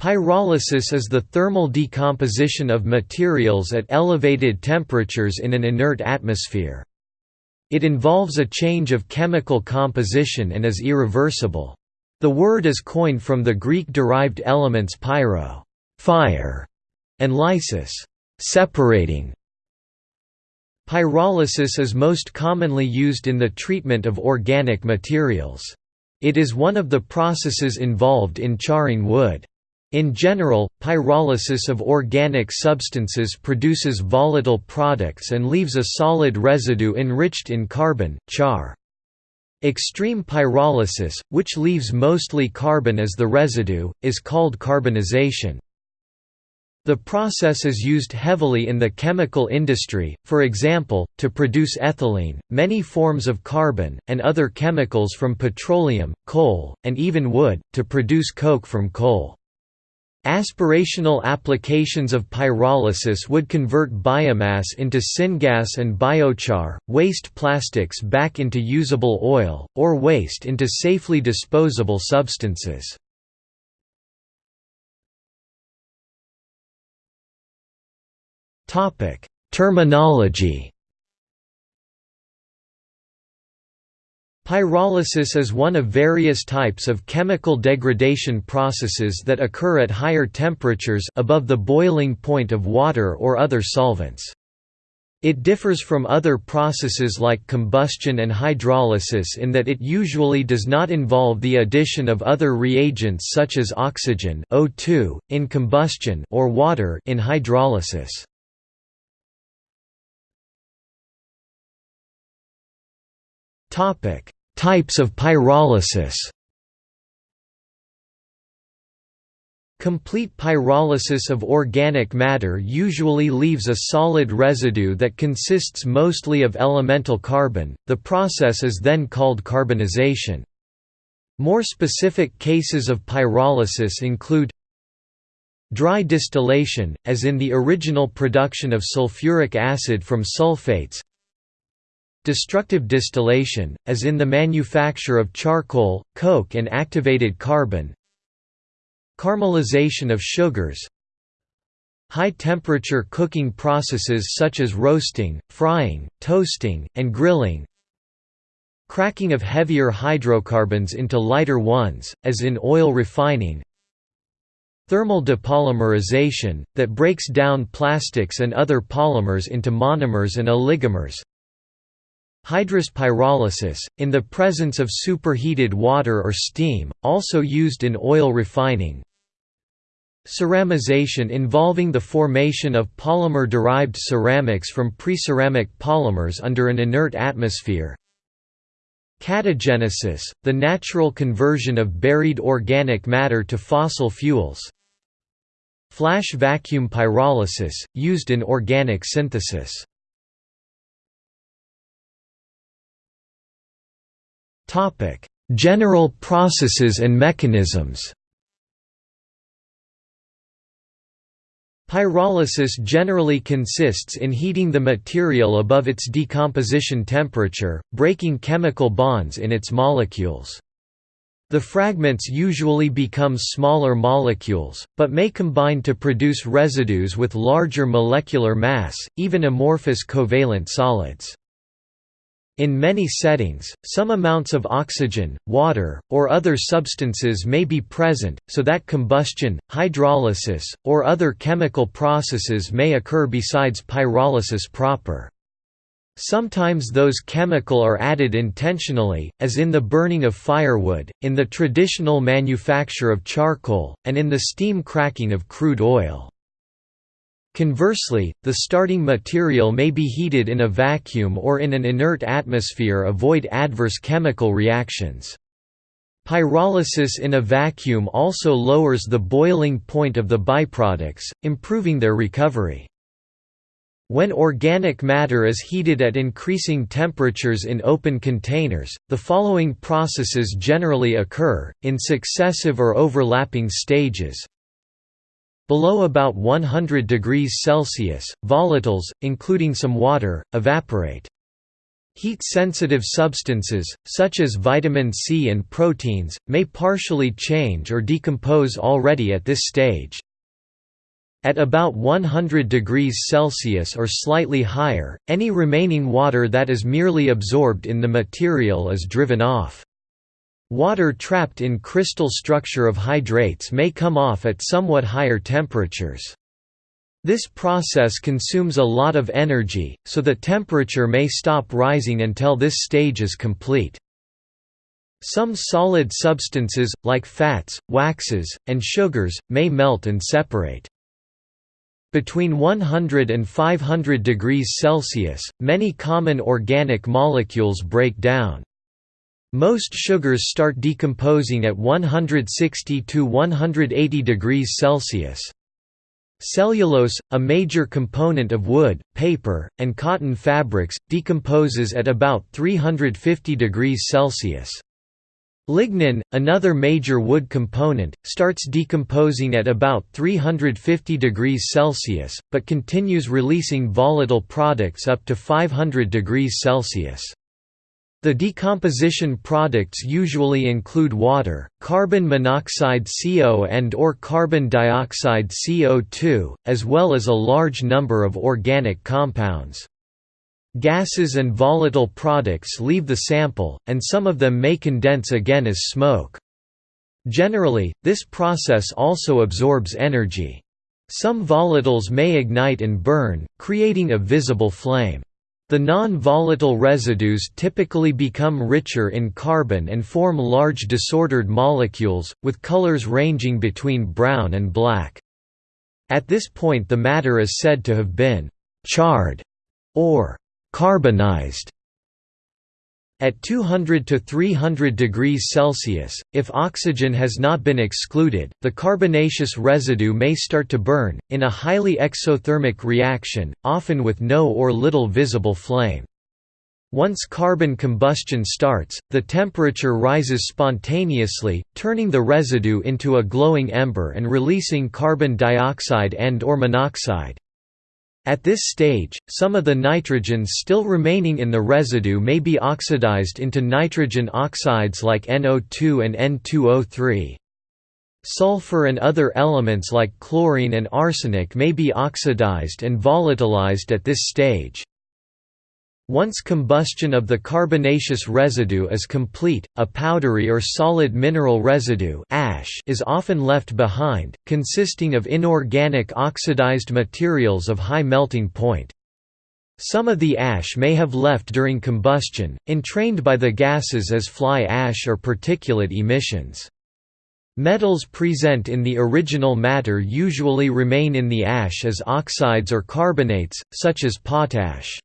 Pyrolysis is the thermal decomposition of materials at elevated temperatures in an inert atmosphere. It involves a change of chemical composition and is irreversible. The word is coined from the Greek-derived elements pyro fire", and lysis separating". Pyrolysis is most commonly used in the treatment of organic materials. It is one of the processes involved in charring wood. In general, pyrolysis of organic substances produces volatile products and leaves a solid residue enriched in carbon, char. Extreme pyrolysis, which leaves mostly carbon as the residue, is called carbonization. The process is used heavily in the chemical industry, for example, to produce ethylene, many forms of carbon, and other chemicals from petroleum, coal, and even wood, to produce coke from coal. Aspirational applications of pyrolysis would convert biomass into syngas and biochar, waste plastics back into usable oil, or waste into safely disposable substances. Terminology Pyrolysis is one of various types of chemical degradation processes that occur at higher temperatures above the boiling point of water or other solvents. It differs from other processes like combustion and hydrolysis in that it usually does not involve the addition of other reagents such as oxygen O2, in combustion or water in hydrolysis. Topic: Types of pyrolysis Complete pyrolysis of organic matter usually leaves a solid residue that consists mostly of elemental carbon, the process is then called carbonization. More specific cases of pyrolysis include Dry distillation, as in the original production of sulfuric acid from sulfates Destructive distillation, as in the manufacture of charcoal, coke and activated carbon. Caramelization of sugars. High-temperature cooking processes such as roasting, frying, toasting, and grilling. Cracking of heavier hydrocarbons into lighter ones, as in oil refining. Thermal depolymerization, that breaks down plastics and other polymers into monomers and oligomers Hydrous pyrolysis, in the presence of superheated water or steam, also used in oil refining. Ceramization involving the formation of polymer-derived ceramics from preceramic polymers under an inert atmosphere. Catagenesis, the natural conversion of buried organic matter to fossil fuels. Flash vacuum pyrolysis, used in organic synthesis. Topic: General processes and mechanisms. Pyrolysis generally consists in heating the material above its decomposition temperature, breaking chemical bonds in its molecules. The fragments usually become smaller molecules, but may combine to produce residues with larger molecular mass, even amorphous covalent solids. In many settings, some amounts of oxygen, water, or other substances may be present, so that combustion, hydrolysis, or other chemical processes may occur besides pyrolysis proper. Sometimes those chemical are added intentionally, as in the burning of firewood, in the traditional manufacture of charcoal, and in the steam cracking of crude oil. Conversely, the starting material may be heated in a vacuum or in an inert atmosphere avoid adverse chemical reactions. Pyrolysis in a vacuum also lowers the boiling point of the byproducts, improving their recovery. When organic matter is heated at increasing temperatures in open containers, the following processes generally occur, in successive or overlapping stages Below about 100 degrees Celsius, volatiles, including some water, evaporate. Heat-sensitive substances, such as vitamin C and proteins, may partially change or decompose already at this stage. At about 100 degrees Celsius or slightly higher, any remaining water that is merely absorbed in the material is driven off. Water trapped in crystal structure of hydrates may come off at somewhat higher temperatures. This process consumes a lot of energy, so the temperature may stop rising until this stage is complete. Some solid substances, like fats, waxes, and sugars, may melt and separate. Between 100 and 500 degrees Celsius, many common organic molecules break down. Most sugars start decomposing at 160 to 180 degrees Celsius. Cellulose, a major component of wood, paper, and cotton fabrics, decomposes at about 350 degrees Celsius. Lignin, another major wood component, starts decomposing at about 350 degrees Celsius, but continues releasing volatile products up to 500 degrees Celsius. The decomposition products usually include water, carbon monoxide CO and or carbon dioxide CO2, as well as a large number of organic compounds. Gases and volatile products leave the sample, and some of them may condense again as smoke. Generally, this process also absorbs energy. Some volatiles may ignite and burn, creating a visible flame. The non-volatile residues typically become richer in carbon and form large disordered molecules, with colors ranging between brown and black. At this point the matter is said to have been «charred» or «carbonized». At 200 to 300 degrees Celsius, if oxygen has not been excluded, the carbonaceous residue may start to burn, in a highly exothermic reaction, often with no or little visible flame. Once carbon combustion starts, the temperature rises spontaneously, turning the residue into a glowing ember and releasing carbon dioxide and or monoxide. At this stage, some of the nitrogens still remaining in the residue may be oxidized into nitrogen oxides like NO2 and N2O3. Sulfur and other elements like chlorine and arsenic may be oxidized and volatilized at this stage. Once combustion of the carbonaceous residue is complete, a powdery or solid mineral residue ash is often left behind, consisting of inorganic oxidized materials of high melting point. Some of the ash may have left during combustion, entrained by the gases as fly ash or particulate emissions. Metals present in the original matter usually remain in the ash as oxides or carbonates, such as potash.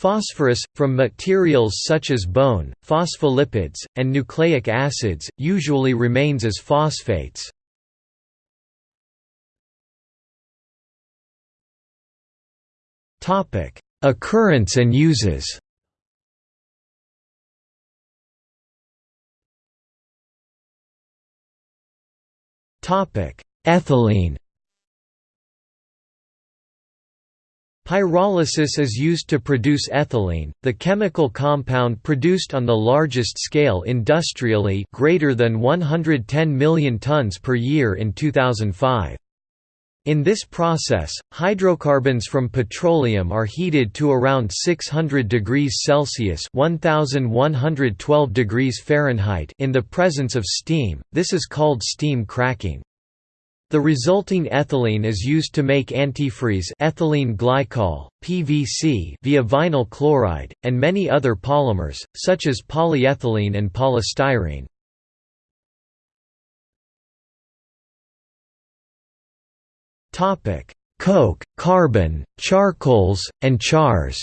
Phosphorus, from materials such as bone, phospholipids, and nucleic acids, usually remains as phosphates. Occurrence and uses Ethylene Pyrolysis is used to produce ethylene, the chemical compound produced on the largest scale industrially greater than 110 million tons per year in 2005. In this process, hydrocarbons from petroleum are heated to around 600 degrees Celsius (1112 degrees Fahrenheit) in the presence of steam. This is called steam cracking. The resulting ethylene is used to make antifreeze ethylene glycol, PVC via vinyl chloride, and many other polymers, such as polyethylene and polystyrene. Coke, carbon, charcoals, and chars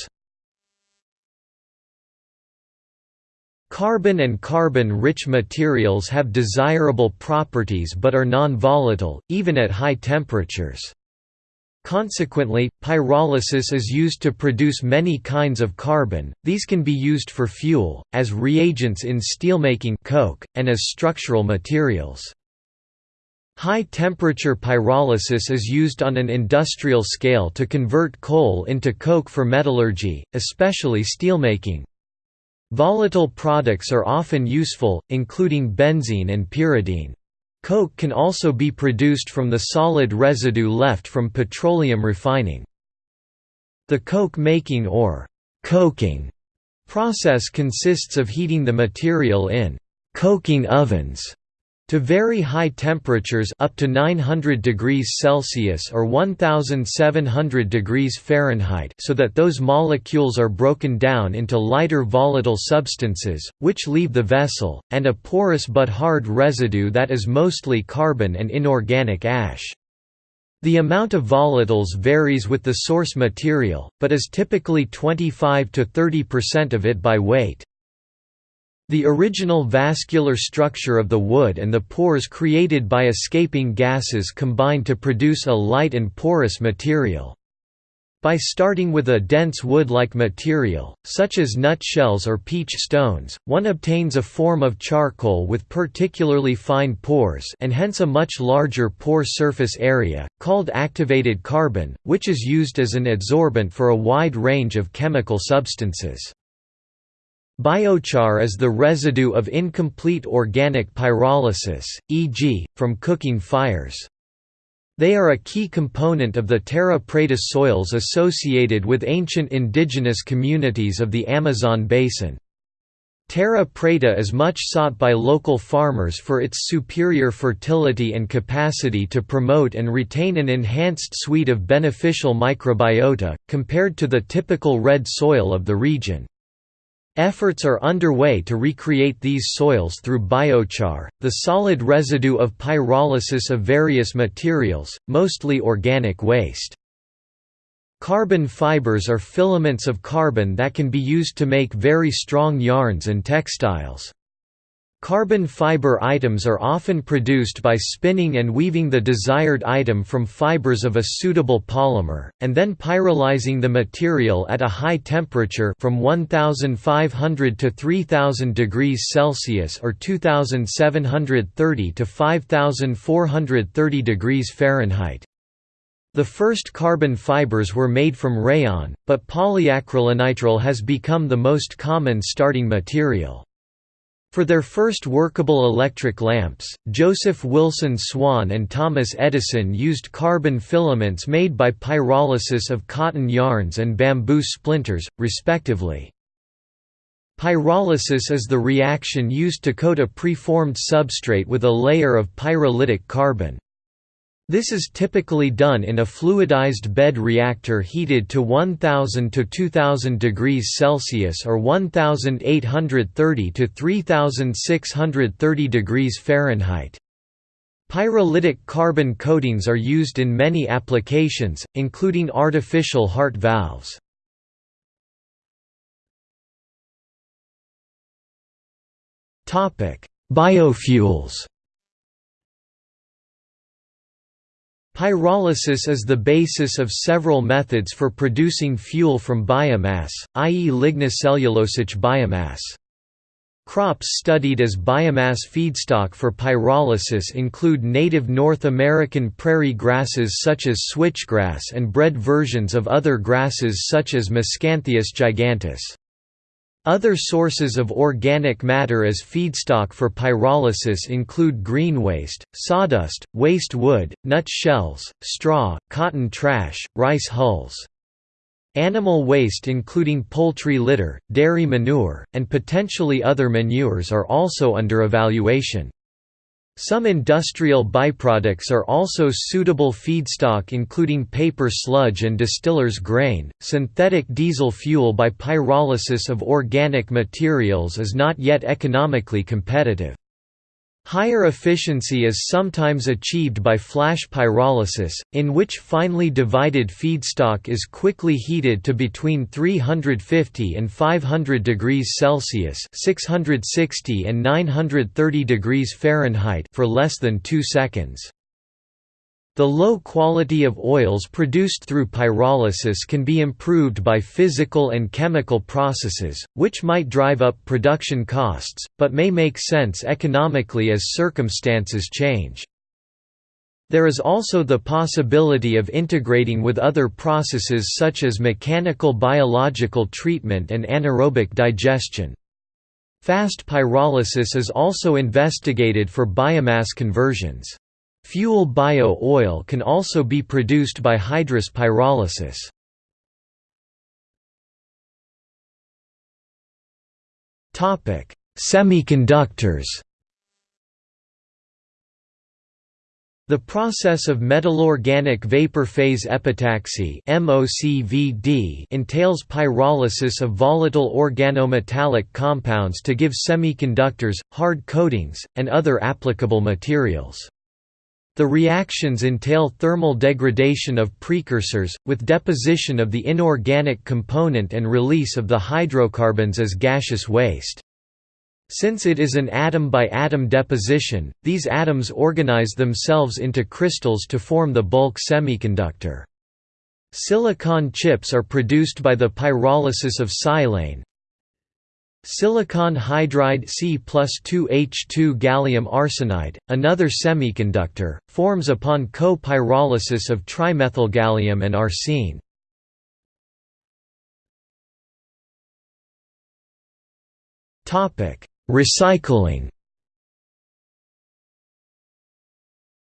Carbon and carbon-rich materials have desirable properties but are non-volatile, even at high temperatures. Consequently, pyrolysis is used to produce many kinds of carbon, these can be used for fuel, as reagents in steelmaking coke, and as structural materials. High-temperature pyrolysis is used on an industrial scale to convert coal into coke for metallurgy, especially steelmaking. Volatile products are often useful, including benzene and pyridine. Coke can also be produced from the solid residue left from petroleum refining. The coke making or coking process consists of heating the material in coking ovens to very high temperatures up to 900 degrees Celsius or 1700 degrees Fahrenheit so that those molecules are broken down into lighter volatile substances, which leave the vessel, and a porous but hard residue that is mostly carbon and inorganic ash. The amount of volatiles varies with the source material, but is typically 25 to 30% of it by weight. The original vascular structure of the wood and the pores created by escaping gases combine to produce a light and porous material. By starting with a dense wood-like material, such as nutshells or peach stones, one obtains a form of charcoal with particularly fine pores and hence a much larger pore surface area, called activated carbon, which is used as an adsorbent for a wide range of chemical substances. Biochar is the residue of incomplete organic pyrolysis, e.g., from cooking fires. They are a key component of the terra preta soils associated with ancient indigenous communities of the Amazon basin. Terra preta is much sought by local farmers for its superior fertility and capacity to promote and retain an enhanced suite of beneficial microbiota, compared to the typical red soil of the region. Efforts are underway to recreate these soils through biochar, the solid residue of pyrolysis of various materials, mostly organic waste. Carbon fibers are filaments of carbon that can be used to make very strong yarns and textiles. Carbon fiber items are often produced by spinning and weaving the desired item from fibers of a suitable polymer, and then pyrolyzing the material at a high temperature from 1500 to 3000 degrees Celsius or 2730 to 5430 degrees Fahrenheit. The first carbon fibers were made from rayon, but polyacrylonitrile has become the most common starting material. For their first workable electric lamps, Joseph Wilson Swan and Thomas Edison used carbon filaments made by pyrolysis of cotton yarns and bamboo splinters, respectively. Pyrolysis is the reaction used to coat a preformed substrate with a layer of pyrolytic carbon. This is typically done in a fluidized bed reactor heated to 1000 to 2000 degrees Celsius or 1830 to 3630 degrees Fahrenheit. Pyrolytic carbon coatings are used in many applications, including artificial heart valves. Biofuels Pyrolysis is the basis of several methods for producing fuel from biomass, i.e. lignocellulosic biomass. Crops studied as biomass feedstock for pyrolysis include native North American prairie grasses such as switchgrass and bred versions of other grasses such as Miscanthus giganteus. Other sources of organic matter as feedstock for pyrolysis include green waste, sawdust, waste wood, nut shells, straw, cotton trash, rice hulls. Animal waste including poultry litter, dairy manure, and potentially other manures are also under evaluation. Some industrial byproducts are also suitable feedstock including paper sludge and distiller's grain. Synthetic diesel fuel by pyrolysis of organic materials is not yet economically competitive. Higher efficiency is sometimes achieved by flash pyrolysis, in which finely divided feedstock is quickly heated to between 350 and 500 degrees Celsius (660 and 930 degrees Fahrenheit) for less than 2 seconds. The low quality of oils produced through pyrolysis can be improved by physical and chemical processes, which might drive up production costs, but may make sense economically as circumstances change. There is also the possibility of integrating with other processes such as mechanical biological treatment and anaerobic digestion. Fast pyrolysis is also investigated for biomass conversions. Fuel bio-oil can also be produced by hydrous pyrolysis. Semiconductors The process of metal-organic vapor phase epitaxy entails pyrolysis of volatile organometallic compounds to give semiconductors, hard coatings, and other applicable materials. The reactions entail thermal degradation of precursors, with deposition of the inorganic component and release of the hydrocarbons as gaseous waste. Since it is an atom-by-atom -atom deposition, these atoms organize themselves into crystals to form the bulk semiconductor. Silicon chips are produced by the pyrolysis of silane. Silicon hydride C plus 2H2 gallium arsenide, another semiconductor, forms upon co-pyrolysis of trimethylgallium and arsine. Recycling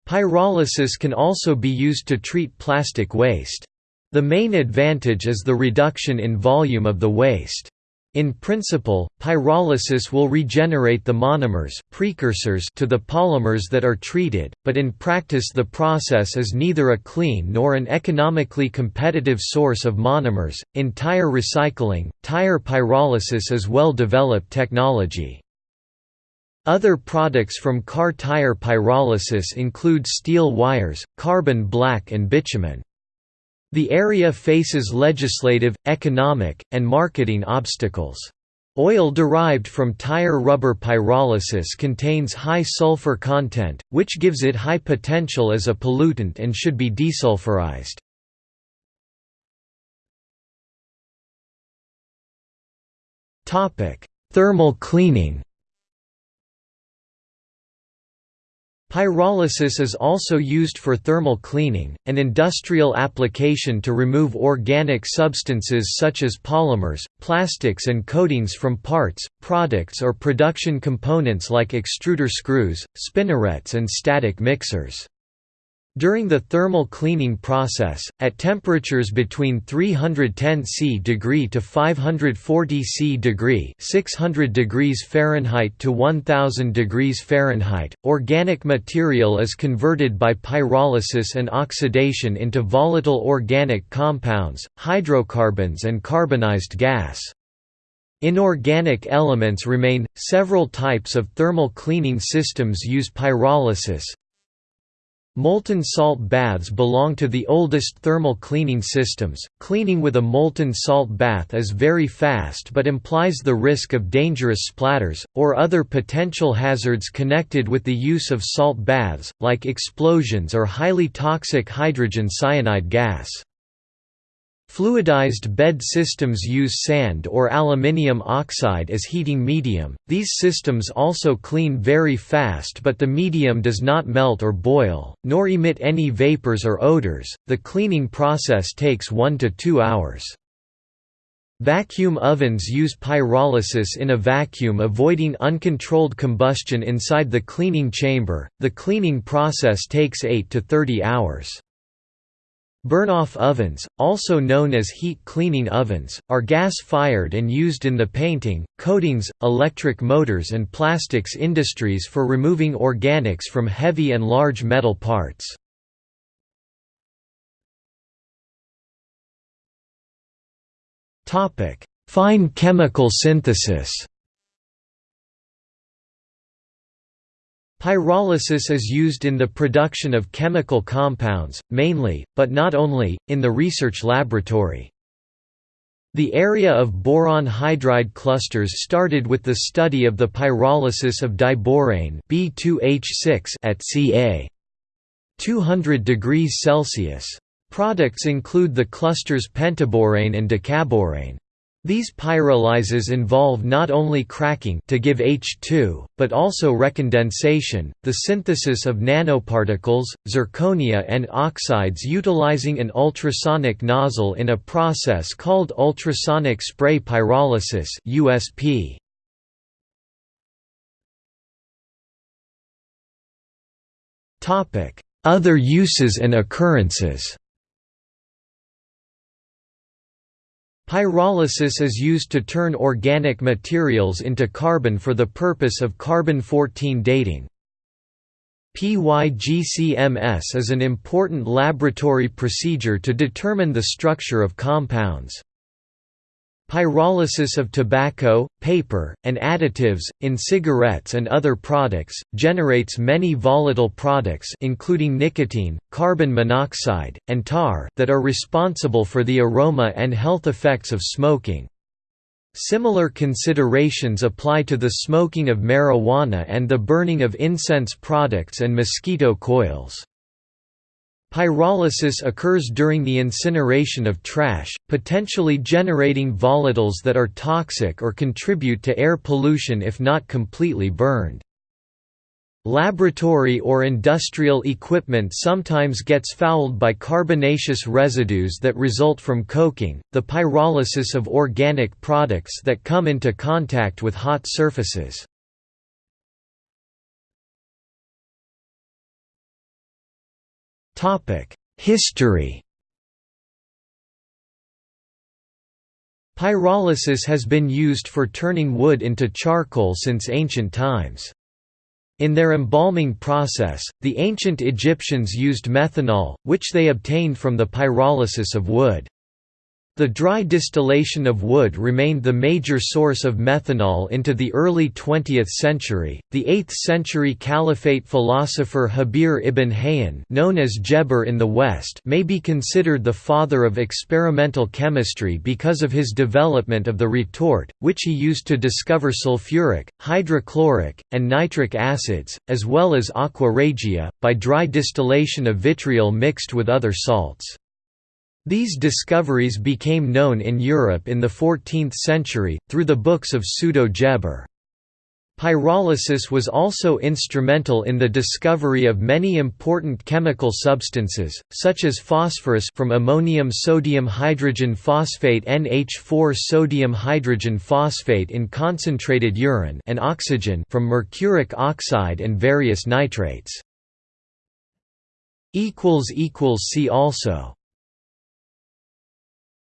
Pyrolysis can also be used to treat plastic waste. The main advantage is the reduction in volume of the waste. In principle, pyrolysis will regenerate the monomers precursors to the polymers that are treated, but in practice the process is neither a clean nor an economically competitive source of monomers. In tire recycling, tire pyrolysis is well-developed technology. Other products from car tire pyrolysis include steel wires, carbon black and bitumen. The area faces legislative, economic, and marketing obstacles. Oil derived from tire rubber pyrolysis contains high sulfur content, which gives it high potential as a pollutant and should be desulfurized. Thermal cleaning Pyrolysis is also used for thermal cleaning, an industrial application to remove organic substances such as polymers, plastics and coatings from parts, products or production components like extruder screws, spinnerets and static mixers. During the thermal cleaning process, at temperatures between 310 C degree to 540 C degree 600 degrees Fahrenheit to 1000 degrees Fahrenheit, organic material is converted by pyrolysis and oxidation into volatile organic compounds, hydrocarbons and carbonized gas. Inorganic elements remain. Several types of thermal cleaning systems use pyrolysis, Molten salt baths belong to the oldest thermal cleaning systems. Cleaning with a molten salt bath is very fast but implies the risk of dangerous splatters, or other potential hazards connected with the use of salt baths, like explosions or highly toxic hydrogen cyanide gas. Fluidized bed systems use sand or aluminium oxide as heating medium. These systems also clean very fast, but the medium does not melt or boil, nor emit any vapors or odors. The cleaning process takes 1 to 2 hours. Vacuum ovens use pyrolysis in a vacuum avoiding uncontrolled combustion inside the cleaning chamber. The cleaning process takes 8 to 30 hours. Burn-off ovens, also known as heat cleaning ovens, are gas-fired and used in the painting, coatings, electric motors and plastics industries for removing organics from heavy and large metal parts. Fine chemical synthesis Pyrolysis is used in the production of chemical compounds, mainly, but not only, in the research laboratory. The area of boron hydride clusters started with the study of the pyrolysis of diborane B2H6 at ca. 200 degrees Celsius. Products include the clusters pentaborane and decaborane. These pyrolyses involve not only cracking to give H2, but also recondensation, the synthesis of nanoparticles, zirconia and oxides utilizing an ultrasonic nozzle in a process called ultrasonic spray pyrolysis USP. Other uses and occurrences Pyrolysis is used to turn organic materials into carbon for the purpose of carbon-14 dating. PYGCMS is an important laboratory procedure to determine the structure of compounds. Pyrolysis of tobacco, paper, and additives, in cigarettes and other products, generates many volatile products including nicotine, carbon monoxide, and tar that are responsible for the aroma and health effects of smoking. Similar considerations apply to the smoking of marijuana and the burning of incense products and mosquito coils. Pyrolysis occurs during the incineration of trash, potentially generating volatiles that are toxic or contribute to air pollution if not completely burned. Laboratory or industrial equipment sometimes gets fouled by carbonaceous residues that result from coking, the pyrolysis of organic products that come into contact with hot surfaces. History Pyrolysis has been used for turning wood into charcoal since ancient times. In their embalming process, the ancient Egyptians used methanol, which they obtained from the pyrolysis of wood. The dry distillation of wood remained the major source of methanol into the early 20th century. The 8th century Caliphate philosopher Jabir ibn Hayyan, known as Geber in the West, may be considered the father of experimental chemistry because of his development of the retort, which he used to discover sulfuric, hydrochloric, and nitric acids, as well as aqua regia, by dry distillation of vitriol mixed with other salts. These discoveries became known in Europe in the 14th century, through the books of Pseudo-Geber. Pyrolysis was also instrumental in the discovery of many important chemical substances, such as phosphorus from ammonium sodium hydrogen phosphate NH4 sodium hydrogen phosphate in concentrated urine and oxygen from mercuric oxide and various nitrates. See also